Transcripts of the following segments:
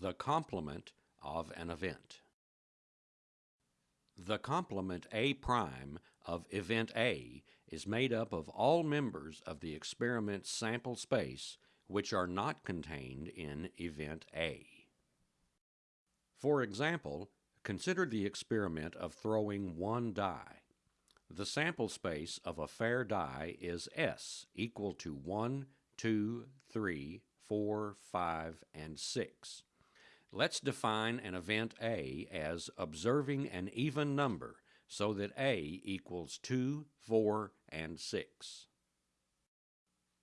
the complement of an event. The complement A prime of event A is made up of all members of the experiment's sample space which are not contained in event A. For example, consider the experiment of throwing one die. The sample space of a fair die is S equal to 1, 2, 3, 4, 5, and 6. Let's define an event A as observing an even number so that A equals 2, 4, and 6.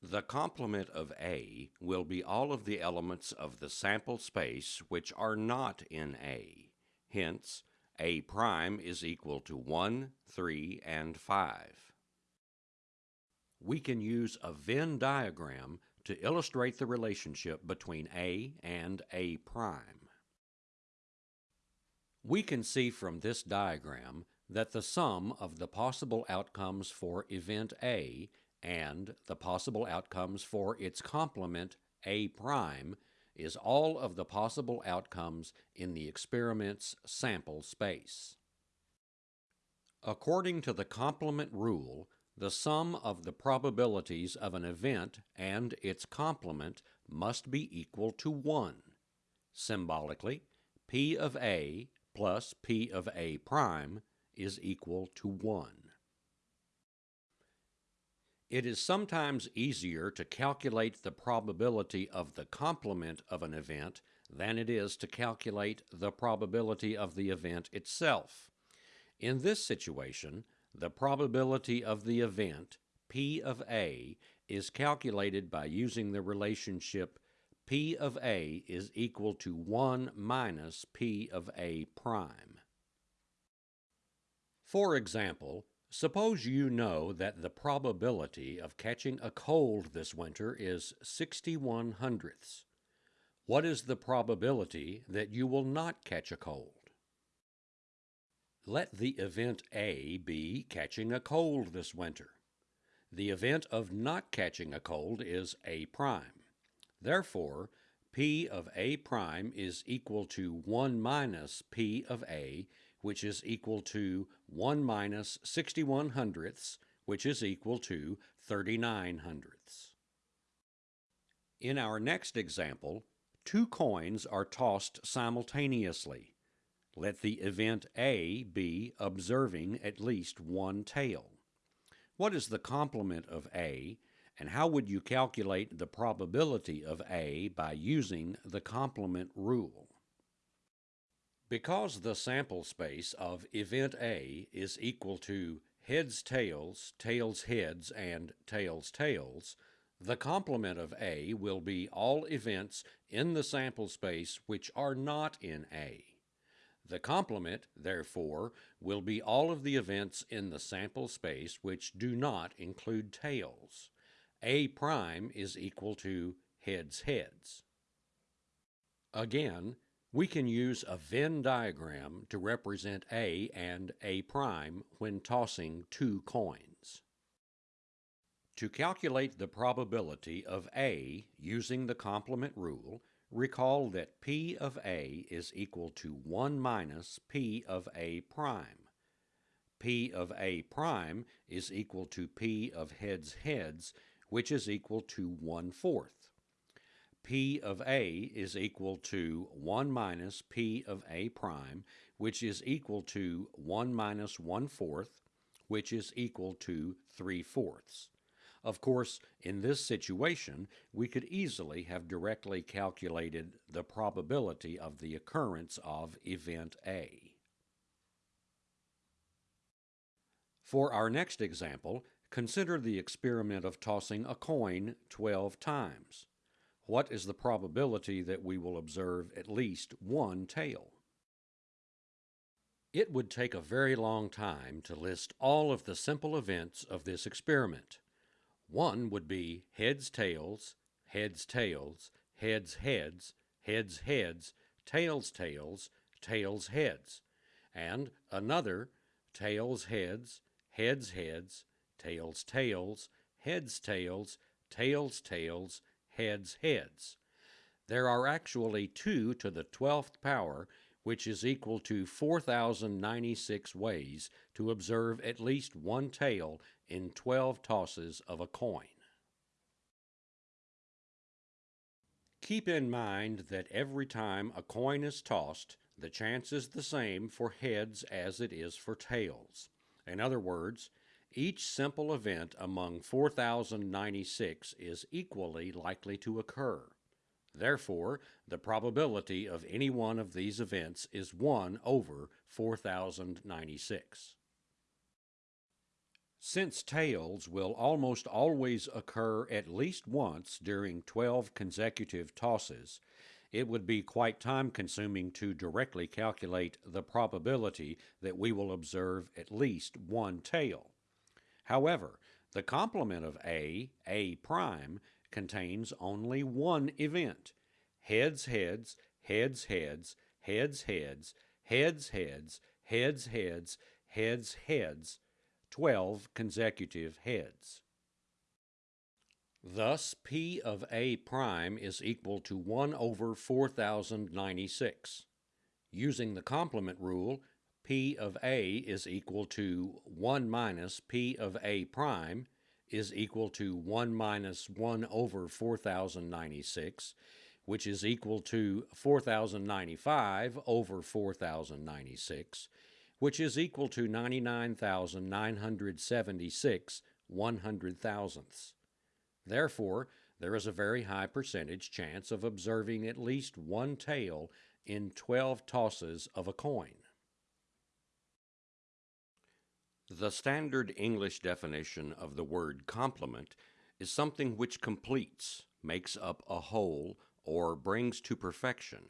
The complement of A will be all of the elements of the sample space which are not in A. Hence, A prime is equal to 1, 3, and 5. We can use a Venn diagram to illustrate the relationship between A and A prime. We can see from this diagram that the sum of the possible outcomes for event A and the possible outcomes for its complement A prime is all of the possible outcomes in the experiment's sample space. According to the complement rule, the sum of the probabilities of an event and its complement must be equal to 1. Symbolically, P of A plus P of A prime is equal to 1. It is sometimes easier to calculate the probability of the complement of an event than it is to calculate the probability of the event itself. In this situation, the probability of the event, P of A, is calculated by using the relationship P of A is equal to 1 minus P of A prime. For example, suppose you know that the probability of catching a cold this winter is 61 hundredths. What is the probability that you will not catch a cold? Let the event A be catching a cold this winter. The event of not catching a cold is A prime. Therefore, P of A prime is equal to 1 minus P of A, which is equal to 1 minus 61 hundredths, which is equal to 39 hundredths. In our next example, two coins are tossed simultaneously. Let the event A be observing at least one tail. What is the complement of A, and how would you calculate the probability of A by using the complement rule? Because the sample space of event A is equal to heads tails, tails heads, and tails tails, the complement of A will be all events in the sample space which are not in A. The complement, therefore, will be all of the events in the sample space which do not include tails. A prime is equal to heads heads. Again, we can use a Venn diagram to represent A and A prime when tossing two coins. To calculate the probability of A using the complement rule, Recall that P of A is equal to 1 minus P of A prime. P of A prime is equal to P of heads heads, which is equal to 1 fourth. P of A is equal to 1 minus P of A prime, which is equal to 1 minus 1 fourth, which is equal to 3 fourths. Of course, in this situation, we could easily have directly calculated the probability of the occurrence of event A. For our next example, consider the experiment of tossing a coin 12 times. What is the probability that we will observe at least one tail? It would take a very long time to list all of the simple events of this experiment. One would be heads, tails, heads, tails, heads, heads, heads, heads, tails, tails, tails, heads, and another tails, heads, heads, heads, tails, tails, heads, tails, tails, tails, heads, heads. There are actually 2 to the 12th power, which is equal to 4,096 ways to observe at least one tail in 12 tosses of a coin. Keep in mind that every time a coin is tossed, the chance is the same for heads as it is for tails. In other words, each simple event among 4,096 is equally likely to occur. Therefore, the probability of any one of these events is 1 over 4,096. Since tails will almost always occur at least once during 12 consecutive tosses, it would be quite time consuming to directly calculate the probability that we will observe at least one tail. However, the complement of A, A prime, contains only one event. Heads, heads, heads, heads, heads, heads, heads, heads, heads, heads, heads, heads, 12 consecutive heads. Thus, P of A prime is equal to 1 over 4096. Using the complement rule, P of A is equal to 1 minus P of A prime is equal to 1 minus 1 over 4096, which is equal to 4095 over 4096, which is equal to 99,976 one hundred thousandths. Therefore, there is a very high percentage chance of observing at least one tail in 12 tosses of a coin. The standard English definition of the word complement is something which completes, makes up a whole, or brings to perfection.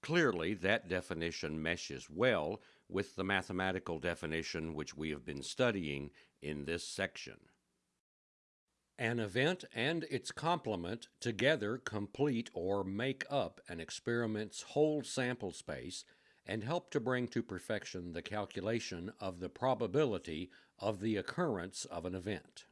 Clearly, that definition meshes well with the mathematical definition which we have been studying in this section. An event and its complement together complete or make up an experiment's whole sample space and help to bring to perfection the calculation of the probability of the occurrence of an event.